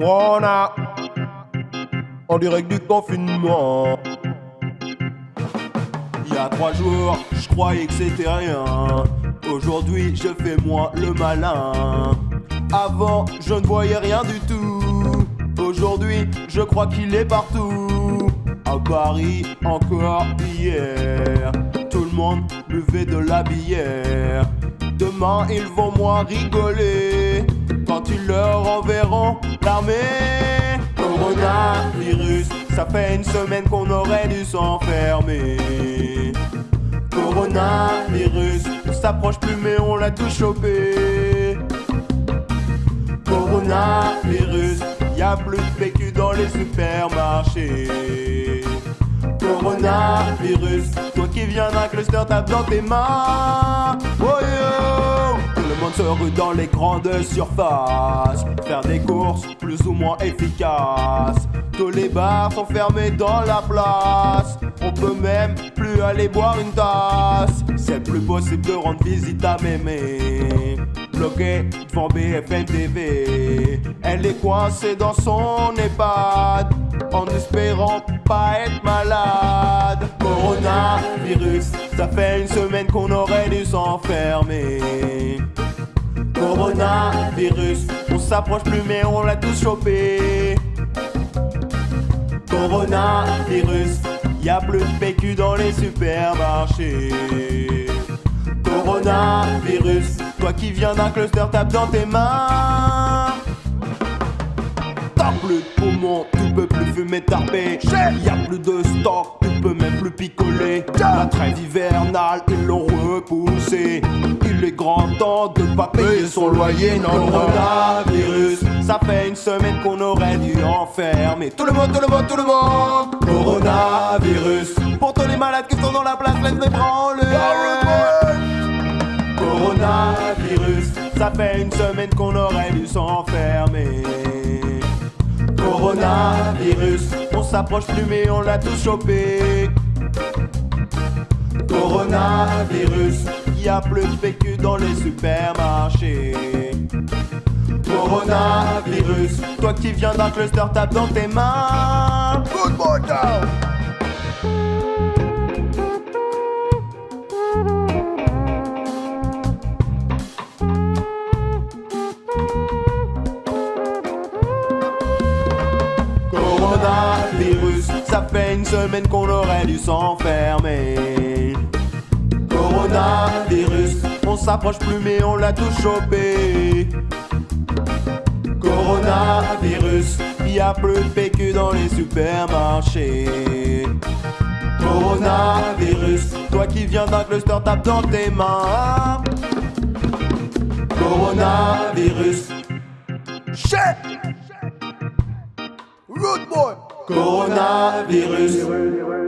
On a en direct du confinement. Il y a trois jours, je croyais que c'était rien. Aujourd'hui, je fais moi le malin. Avant, je ne voyais rien du tout. Aujourd'hui, je crois qu'il est partout. À Paris, encore hier. Tout le monde buvait de la bière. Demain, ils vont moins rigoler quand ils leur enverront l'armée. Coronavirus, ça fait une semaine qu'on aurait dû s'enfermer. Coronavirus, on s'approche plus mais on l'a tout chopé. Coronavirus, y a plus de PQ dans les supermarchés. Coronavirus, toi qui viens d'un cluster, tape dans tes mains. Oh yo se dans les grandes surfaces. Faire des courses plus ou moins efficaces. Tous les bars sont fermés dans la place. On peut même plus aller boire une tasse. C'est plus possible de rendre visite à mémé. Bloqué devant BFM TV. Elle est coincée dans son EHPAD. En espérant pas être malade. Coronavirus, ça fait une semaine qu'on aurait dû s'enfermer. Coronavirus, on s'approche plus mais on l'a tous chopé. Coronavirus, y a plus de PQ dans les supermarchés. Coronavirus, toi qui viens d'un cluster, tape dans tes mains. T'as plus de poumons, tu peux plus fumer tarpé. Y a plus de stock, tu peux même plus picoler. La trêve hivernale, ils l'ont repoussé. Grand temps de pas payer son loyer. Non, coronavirus, ça fait une semaine qu'on aurait dû enfermer. Tout le monde, tout le monde, tout le monde. Coronavirus, pour tous les malades qui sont dans la place, laisse-les branler. Coronavirus, ça fait une semaine qu'on aurait dû s'enfermer. Coronavirus, on s'approche plus mais on l'a tous chopé. Coronavirus, a plus de PQ dans les supermarchés. Coronavirus, toi qui viens d'un cluster, tape dans tes mains. Good boy down. Coronavirus, ça fait une semaine qu'on aurait dû s'enfermer. On s'approche plus mais on l'a tous chopé. Coronavirus, y a plus de PQ dans les supermarchés. Coronavirus, toi qui viens d'un cluster, tape dans tes mains. Coronavirus, Shit. Rude boy. coronavirus.